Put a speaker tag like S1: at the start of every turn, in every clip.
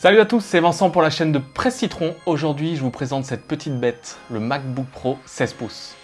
S1: Salut à tous, c'est Vincent pour la chaîne de Presse Citron. Aujourd'hui, je vous présente cette petite bête, le MacBook Pro 16 pouces.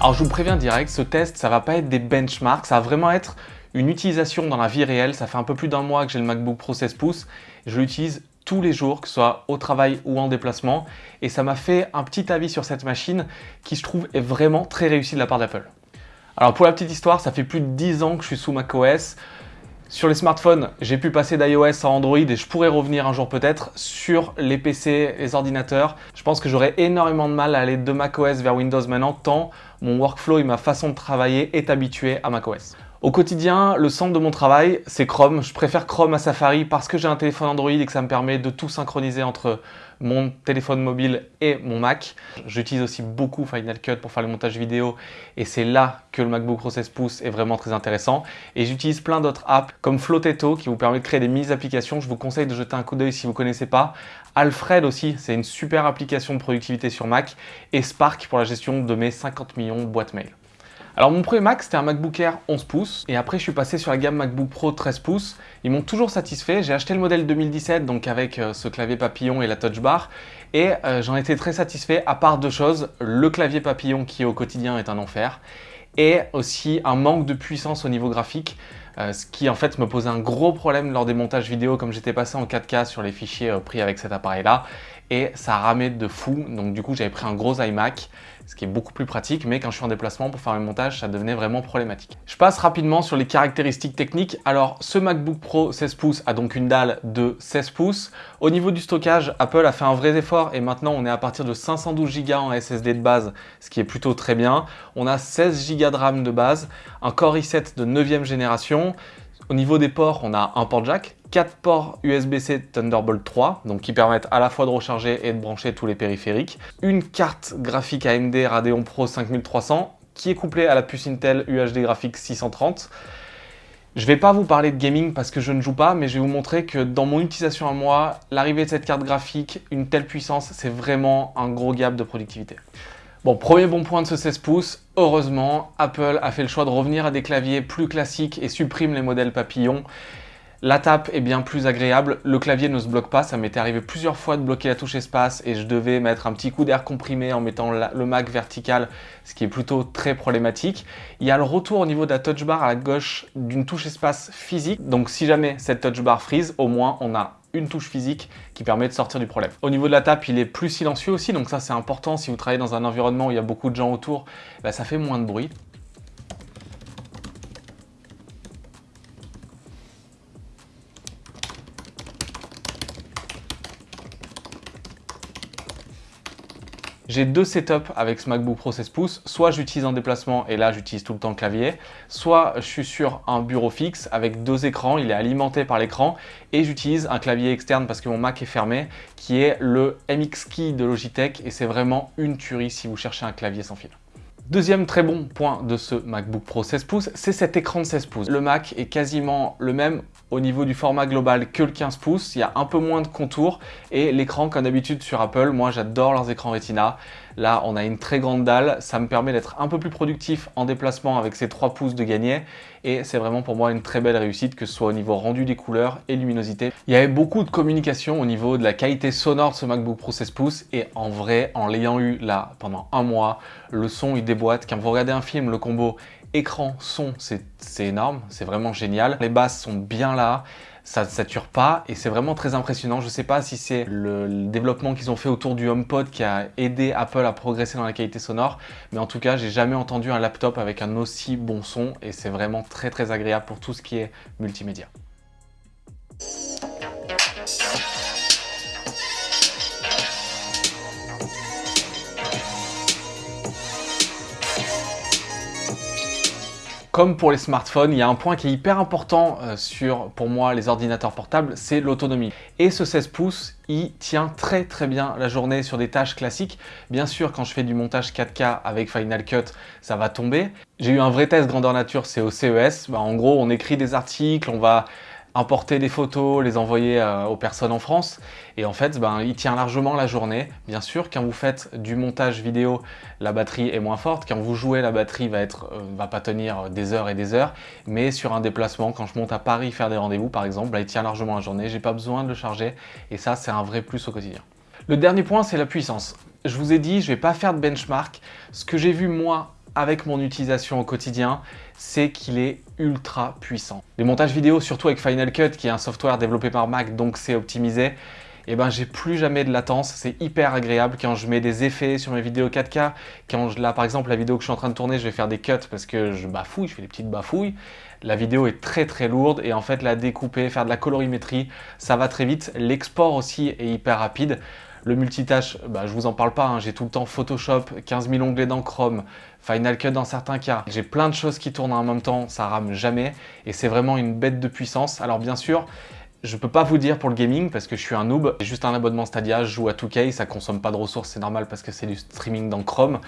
S1: Alors je vous préviens direct, ce test, ça va pas être des benchmarks, ça va vraiment être une utilisation dans la vie réelle. Ça fait un peu plus d'un mois que j'ai le MacBook Pro 16 pouces. Je l'utilise tous les jours, que ce soit au travail ou en déplacement. Et ça m'a fait un petit avis sur cette machine qui, je trouve, est vraiment très réussie de la part d'Apple. Alors pour la petite histoire, ça fait plus de 10 ans que je suis sous macOS. Sur les smartphones, j'ai pu passer d'iOS à Android et je pourrais revenir un jour peut-être sur les PC, les ordinateurs. Je pense que j'aurais énormément de mal à aller de macOS vers Windows maintenant tant mon workflow et ma façon de travailler est habitué à macOS. Au quotidien, le centre de mon travail, c'est Chrome. Je préfère Chrome à Safari parce que j'ai un téléphone Android et que ça me permet de tout synchroniser entre mon téléphone mobile et mon Mac. J'utilise aussi beaucoup Final Cut pour faire le montage vidéo et c'est là que le MacBook Pro 16 pouces est vraiment très intéressant. Et j'utilise plein d'autres apps comme Floteto qui vous permet de créer des mini-applications. Je vous conseille de jeter un coup d'œil si vous ne connaissez pas. Alfred aussi, c'est une super application de productivité sur Mac. Et Spark pour la gestion de mes 50 millions de boîtes mail. Alors mon premier Mac, c'était un MacBook Air 11 pouces et après je suis passé sur la gamme MacBook Pro 13 pouces. Ils m'ont toujours satisfait. J'ai acheté le modèle 2017 donc avec euh, ce clavier papillon et la touch bar et euh, j'en étais très satisfait à part deux choses. Le clavier papillon qui au quotidien est un enfer et aussi un manque de puissance au niveau graphique. Euh, ce qui en fait me posait un gros problème lors des montages vidéo comme j'étais passé en 4K sur les fichiers pris avec cet appareil là et ça ramait de fou donc du coup j'avais pris un gros iMac ce qui est beaucoup plus pratique, mais quand je suis en déplacement pour faire le montage, ça devenait vraiment problématique. Je passe rapidement sur les caractéristiques techniques. Alors, ce MacBook Pro 16 pouces a donc une dalle de 16 pouces. Au niveau du stockage, Apple a fait un vrai effort et maintenant on est à partir de 512 Go en SSD de base, ce qui est plutôt très bien. On a 16 Go de RAM de base, un Core i7 de 9e génération. Au niveau des ports, on a un port jack, 4 ports USB-C Thunderbolt 3, donc qui permettent à la fois de recharger et de brancher tous les périphériques. Une carte graphique AMD Radeon Pro 5300 qui est couplée à la puce Intel UHD Graphics 630. Je ne vais pas vous parler de gaming parce que je ne joue pas, mais je vais vous montrer que dans mon utilisation à moi, l'arrivée de cette carte graphique, une telle puissance, c'est vraiment un gros gap de productivité. Bon, premier bon point de ce 16 pouces, heureusement, Apple a fait le choix de revenir à des claviers plus classiques et supprime les modèles papillons. La tape est bien plus agréable, le clavier ne se bloque pas, ça m'était arrivé plusieurs fois de bloquer la touche espace et je devais mettre un petit coup d'air comprimé en mettant le Mac vertical, ce qui est plutôt très problématique. Il y a le retour au niveau de la touch bar à gauche d'une touche espace physique, donc si jamais cette touch bar freeze, au moins on a une touche physique qui permet de sortir du problème. Au niveau de la tape, il est plus silencieux aussi, donc ça c'est important. Si vous travaillez dans un environnement où il y a beaucoup de gens autour, bah, ça fait moins de bruit. J'ai deux setups avec ce MacBook Pro 16 pouces. Soit j'utilise en déplacement et là j'utilise tout le temps le clavier. Soit je suis sur un bureau fixe avec deux écrans, il est alimenté par l'écran et j'utilise un clavier externe parce que mon Mac est fermé qui est le MX Key de Logitech et c'est vraiment une tuerie si vous cherchez un clavier sans fil. Deuxième très bon point de ce MacBook Pro 16 pouces, c'est cet écran de 16 pouces. Le Mac est quasiment le même au niveau du format global que le 15 pouces, il y a un peu moins de contours et l'écran comme d'habitude sur Apple, moi j'adore leurs écrans Retina. Là on a une très grande dalle, ça me permet d'être un peu plus productif en déplacement avec ces 3 pouces de gagné et c'est vraiment pour moi une très belle réussite que ce soit au niveau rendu des couleurs et luminosité. Il y avait beaucoup de communication au niveau de la qualité sonore de ce MacBook Pro 16 pouces et en vrai en l'ayant eu là pendant un mois, le son il déboîte. Quand vous regardez un film, le combo écran, son, c'est énorme, c'est vraiment génial. Les basses sont bien là, ça ne sature pas et c'est vraiment très impressionnant. Je ne sais pas si c'est le, développement qu'ils ont fait autour du HomePod qui a aidé Apple à progresser dans la qualité sonore, mais en tout cas, j'ai jamais entendu un laptop avec un aussi bon son et c'est vraiment très très agréable pour tout ce qui est multimédia. Comme pour les smartphones, il y a un point qui est hyper important euh, sur, pour moi, les ordinateurs portables, c'est l'autonomie. Et ce 16 pouces, il tient très très bien la journée sur des tâches classiques. Bien sûr, quand je fais du montage 4K avec Final Cut, ça va tomber. J'ai eu un vrai test grandeur nature, c'est au CES. Bah, en gros, on écrit des articles, on va importer des photos, les envoyer euh, aux personnes en France. Et en fait, ben, il tient largement la journée. Bien sûr, quand vous faites du montage vidéo, la batterie est moins forte. Quand vous jouez, la batterie va être, euh, va pas tenir des heures et des heures. Mais sur un déplacement, quand je monte à Paris faire des rendez-vous, par exemple, il tient largement la journée. J'ai pas besoin de le charger. Et ça, c'est un vrai plus au quotidien. Le dernier point, c'est la puissance. Je vous ai dit, je vais pas faire de benchmark. Ce que j'ai vu, moi, avec mon utilisation au quotidien, c'est qu'il est ultra puissant. Les montages vidéo, surtout avec Final Cut, qui est un software développé par Mac, donc c'est optimisé, et eh ben j'ai plus jamais de latence, c'est hyper agréable quand je mets des effets sur mes vidéos 4K, quand je, là par exemple la vidéo que je suis en train de tourner, je vais faire des cuts parce que je bafouille, je fais des petites bafouilles, la vidéo est très très lourde et en fait la découper, faire de la colorimétrie, ça va très vite, l'export aussi est hyper rapide, le multitâche, bah, je vous en parle pas, hein. j'ai tout le temps Photoshop, 15 000 onglets dans Chrome, Final Cut dans certains cas. J'ai plein de choses qui tournent en même temps, ça rame jamais et c'est vraiment une bête de puissance. Alors bien sûr, je peux pas vous dire pour le gaming parce que je suis un noob. J'ai juste un abonnement Stadia, je joue à 2K, ça consomme pas de ressources, c'est normal parce que c'est du streaming dans Chrome.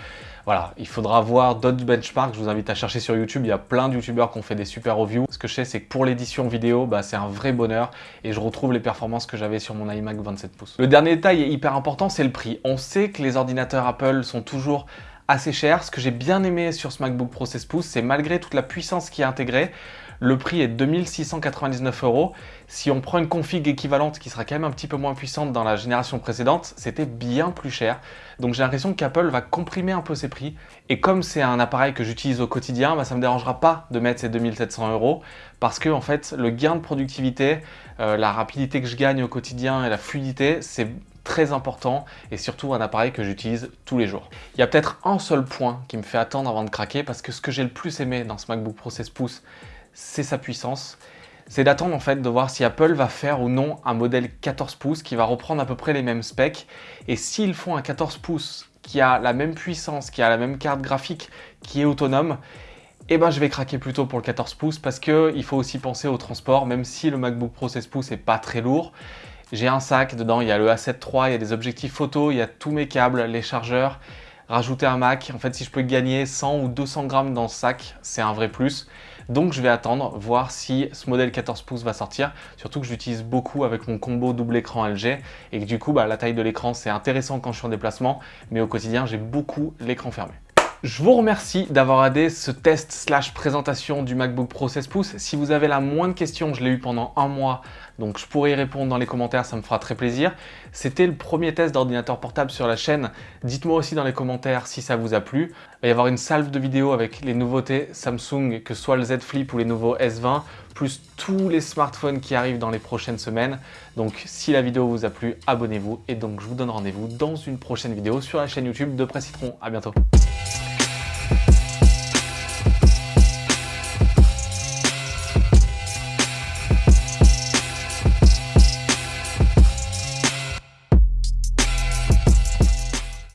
S1: Voilà, il faudra voir d'autres benchmarks, je vous invite à chercher sur YouTube, il y a plein de youtubeurs qui ont fait des super reviews. Ce que je sais, c'est que pour l'édition vidéo, bah, c'est un vrai bonheur et je retrouve les performances que j'avais sur mon iMac 27 pouces. Le dernier détail est hyper important, c'est le prix. On sait que les ordinateurs Apple sont toujours assez cher. Ce que j'ai bien aimé sur ce MacBook Pro 16 pouces, c'est malgré toute la puissance qui est intégrée, le prix est 2699 euros. Si on prend une config équivalente qui sera quand même un petit peu moins puissante dans la génération précédente, c'était bien plus cher. Donc j'ai l'impression qu'Apple va comprimer un peu ses prix. Et comme c'est un appareil que j'utilise au quotidien, bah, ça ne me dérangera pas de mettre ces 2700 euros parce que en fait, le gain de productivité, euh, la rapidité que je gagne au quotidien et la fluidité, c'est très important et surtout un appareil que j'utilise tous les jours. Il y a peut-être un seul point qui me fait attendre avant de craquer parce que ce que j'ai le plus aimé dans ce MacBook Pro 16 pouces, c'est sa puissance. C'est d'attendre en fait de voir si Apple va faire ou non un modèle 14 pouces qui va reprendre à peu près les mêmes specs. Et s'ils font un 14 pouces qui a la même puissance, qui a la même carte graphique, qui est autonome, eh ben, je vais craquer plutôt pour le 14 pouces parce qu'il faut aussi penser au transport, même si le MacBook Pro 16 pouces n'est pas très lourd. J'ai un sac, dedans il y a le A7 III, il y a des objectifs photo, il y a tous mes câbles, les chargeurs. Rajouter un Mac, en fait si je peux gagner 100 ou 200 grammes dans ce sac, c'est un vrai plus. Donc je vais attendre, voir si ce modèle 14 pouces va sortir, surtout que j'utilise beaucoup avec mon combo double écran LG et que du coup bah, la taille de l'écran c'est intéressant quand je suis en déplacement, mais au quotidien j'ai beaucoup l'écran fermé. Je vous remercie d'avoir aidé ce test slash présentation du MacBook Pro 16 pouces. Si vous avez la moindre question, je l'ai eu pendant un mois, donc je pourrais y répondre dans les commentaires, ça me fera très plaisir. C'était le premier test d'ordinateur portable sur la chaîne. Dites-moi aussi dans les commentaires si ça vous a plu. Il va y avoir une salve de vidéos avec les nouveautés Samsung, que ce soit le Z Flip ou les nouveaux S20, plus tous les smartphones qui arrivent dans les prochaines semaines. Donc si la vidéo vous a plu, abonnez-vous et donc je vous donne rendez-vous dans une prochaine vidéo sur la chaîne YouTube de Presse Citron. À bientôt